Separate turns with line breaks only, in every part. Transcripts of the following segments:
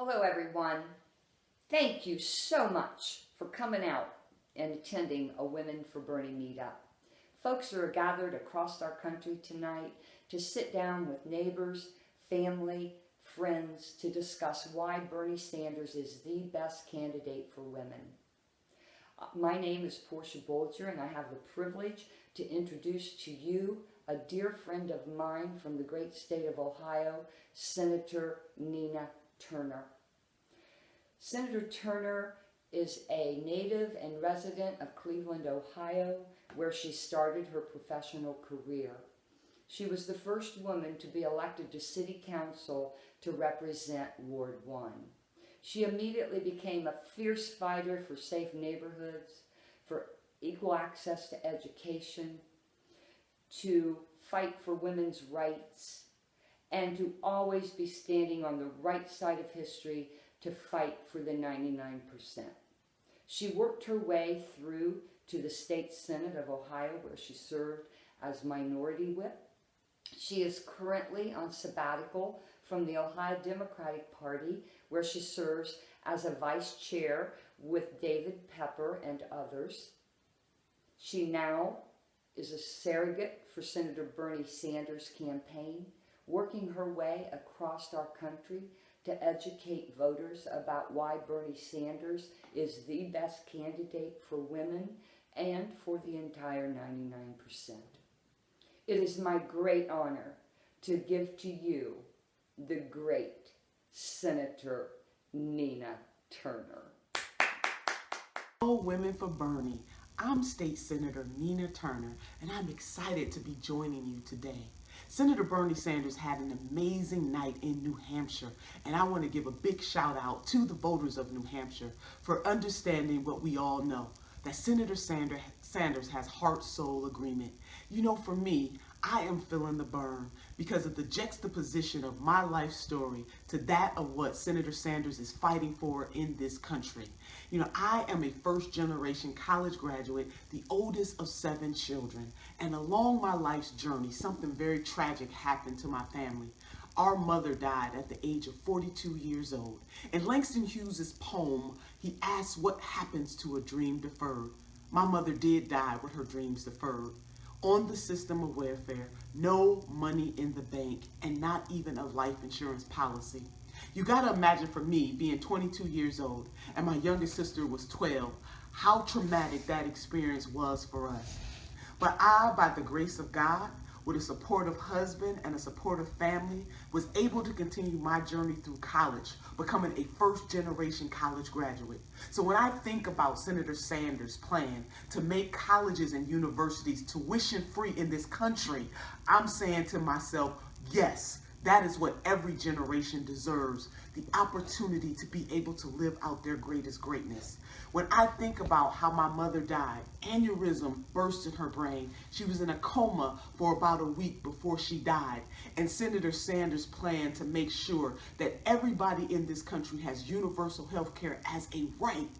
Hello, everyone. Thank you so much for coming out and attending a Women for Bernie meetup. Folks are gathered across our country tonight to sit down with neighbors, family, friends to discuss why Bernie Sanders is the best candidate for women. My name is Portia Bolger and I have the privilege to introduce to you a dear friend of mine from the great state of Ohio, Senator Nina Turner. Senator Turner is a native and resident of Cleveland, Ohio, where she started her professional career. She was the first woman to be elected to city council to represent Ward 1. She immediately became a fierce fighter for safe neighborhoods, for equal access to education, to fight for women's rights, and to always be standing on the right side of history to fight for the 99%. She worked her way through to the State Senate of Ohio where she served as minority whip. She is currently on sabbatical from the Ohio Democratic Party where she serves as a vice chair with David Pepper and others. She now is a surrogate for Senator Bernie Sanders' campaign, working her way across our country to educate voters about why Bernie Sanders is the best candidate for women and for the entire 99%. It is my great honor to give to you the great Senator Nina Turner.
All Women for Bernie. I'm State Senator Nina Turner, and I'm excited to be joining you today. Senator Bernie Sanders had an amazing night in New Hampshire, and I want to give a big shout out to the voters of New Hampshire for understanding what we all know, that Senator Sanders has heart-soul agreement. You know, for me, I am feeling the burn because of the juxtaposition of my life story to that of what Senator Sanders is fighting for in this country. You know, I am a first generation college graduate, the oldest of seven children, and along my life's journey, something very tragic happened to my family. Our mother died at the age of 42 years old. In Langston Hughes' poem, he asks what happens to a dream deferred. My mother did die with her dreams deferred on the system of welfare, no money in the bank, and not even a life insurance policy. You gotta imagine for me, being 22 years old, and my youngest sister was 12, how traumatic that experience was for us. But I, by the grace of God, with a supportive husband and a supportive family, was able to continue my journey through college, becoming a first generation college graduate. So when I think about Senator Sanders' plan to make colleges and universities tuition free in this country, I'm saying to myself, yes, that is what every generation deserves, the opportunity to be able to live out their greatest greatness. When I think about how my mother died, aneurysm burst in her brain. She was in a coma for about a week before she died. And Senator Sanders' plan to make sure that everybody in this country has universal health care as a right,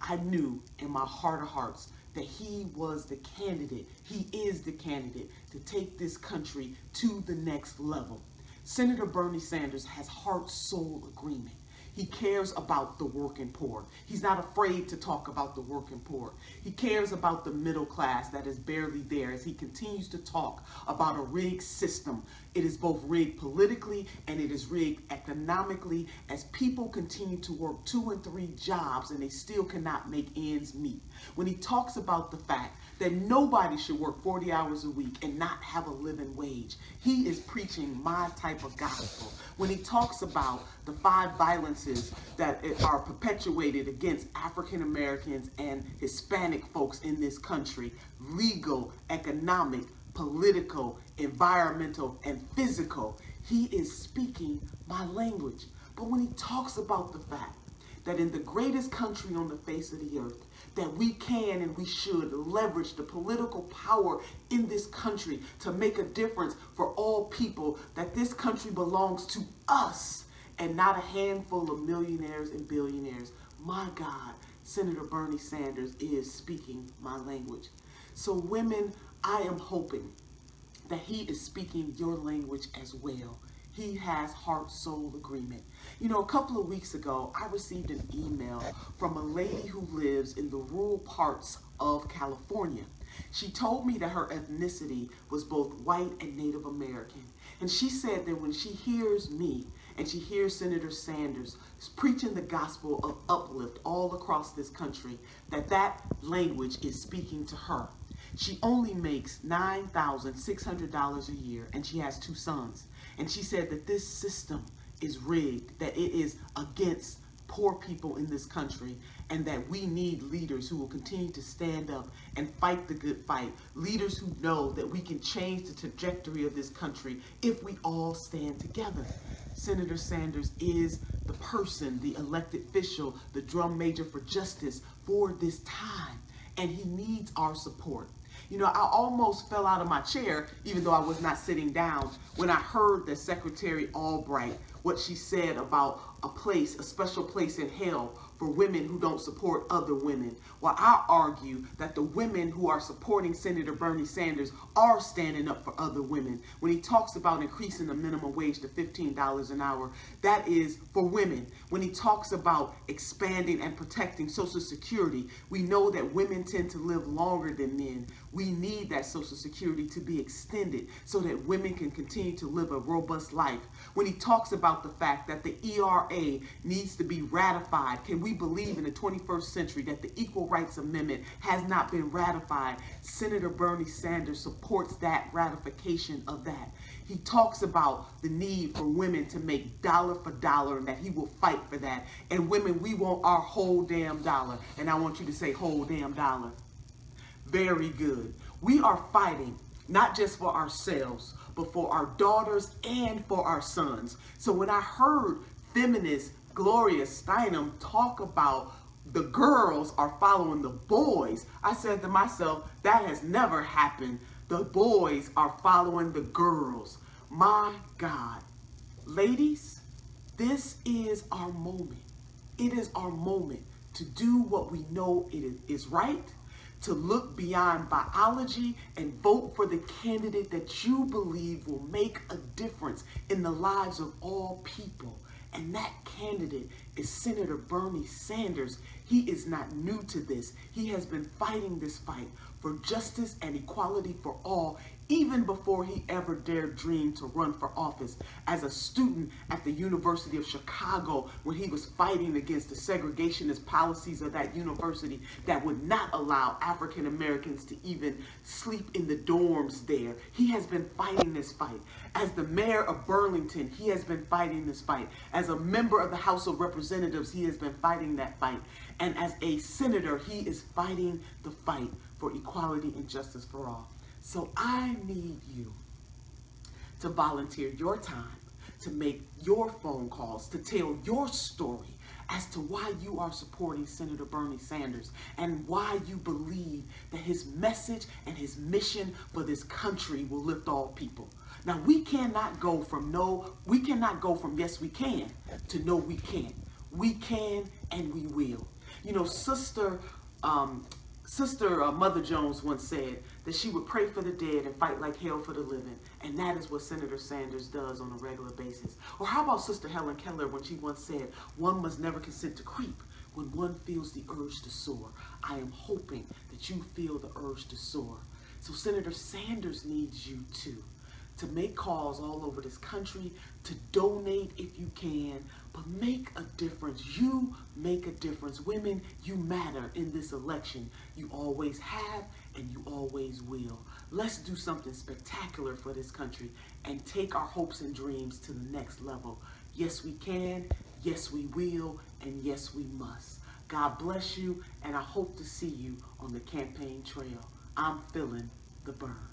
I knew in my heart of hearts that he was the candidate, he is the candidate to take this country to the next level. Senator Bernie Sanders has heart-soul agreement. He cares about the working poor. He's not afraid to talk about the working poor. He cares about the middle class that is barely there as he continues to talk about a rigged system. It is both rigged politically and it is rigged economically as people continue to work two and three jobs and they still cannot make ends meet. When he talks about the fact that nobody should work 40 hours a week and not have a living wage. He is preaching my type of gospel. When he talks about the five violences that are perpetuated against African Americans and Hispanic folks in this country, legal, economic, political, environmental, and physical, he is speaking my language. But when he talks about the fact that in the greatest country on the face of the earth, that we can and we should leverage the political power in this country to make a difference for all people, that this country belongs to us and not a handful of millionaires and billionaires. My God, Senator Bernie Sanders is speaking my language. So women, I am hoping that he is speaking your language as well. He has heart soul agreement. You know, a couple of weeks ago, I received an email from a lady who lives in the rural parts of California. She told me that her ethnicity was both white and Native American. And she said that when she hears me and she hears Senator Sanders preaching the gospel of uplift all across this country, that that language is speaking to her. She only makes $9,600 a year and she has two sons. And she said that this system is rigged, that it is against poor people in this country, and that we need leaders who will continue to stand up and fight the good fight. Leaders who know that we can change the trajectory of this country if we all stand together. Senator Sanders is the person, the elected official, the drum major for justice for this time, and he needs our support. You know, I almost fell out of my chair, even though I was not sitting down, when I heard that Secretary Albright, what she said about a place, a special place in hell for women who don't support other women. Well, I argue that the women who are supporting Senator Bernie Sanders are standing up for other women. When he talks about increasing the minimum wage to $15 an hour, that is for women. When he talks about expanding and protecting Social Security, we know that women tend to live longer than men. We need that Social Security to be extended so that women can continue to live a robust life. When he talks about the fact that the ERA needs to be ratified, can we believe in the 21st century that the Equal Rights Amendment has not been ratified? Senator Bernie Sanders supports that ratification of that. He talks about the need for women to make dollar for dollar and that he will fight for that. And women, we want our whole damn dollar. And I want you to say whole damn dollar. Very good. We are fighting not just for ourselves, but for our daughters and for our sons. So when I heard feminist Gloria Steinem talk about the girls are following the boys, I said to myself, that has never happened. The boys are following the girls. My God. Ladies, this is our moment. It is our moment to do what we know it is right to look beyond biology and vote for the candidate that you believe will make a difference in the lives of all people. And that candidate is Senator Bernie Sanders. He is not new to this. He has been fighting this fight for justice and equality for all even before he ever dared dream to run for office. As a student at the University of Chicago, when he was fighting against the segregationist policies of that university that would not allow African Americans to even sleep in the dorms there, he has been fighting this fight. As the mayor of Burlington, he has been fighting this fight. As a member of the House of Representatives, he has been fighting that fight. And as a senator, he is fighting the fight for equality and justice for all. So I need you to volunteer your time, to make your phone calls, to tell your story as to why you are supporting Senator Bernie Sanders and why you believe that his message and his mission for this country will lift all people. Now we cannot go from no, we cannot go from yes we can to no we can't. We can and we will. You know, Sister um, Sister uh, Mother Jones once said that she would pray for the dead and fight like hell for the living. And that is what Senator Sanders does on a regular basis. Or how about Sister Helen Keller when she once said, one must never consent to creep when one feels the urge to soar. I am hoping that you feel the urge to soar. So Senator Sanders needs you too to make calls all over this country, to donate if you can, but make a difference. You make a difference. Women, you matter in this election. You always have and you always will. Let's do something spectacular for this country and take our hopes and dreams to the next level. Yes, we can. Yes, we will. And yes, we must. God bless you, and I hope to see you on the campaign trail. I'm feeling the burn.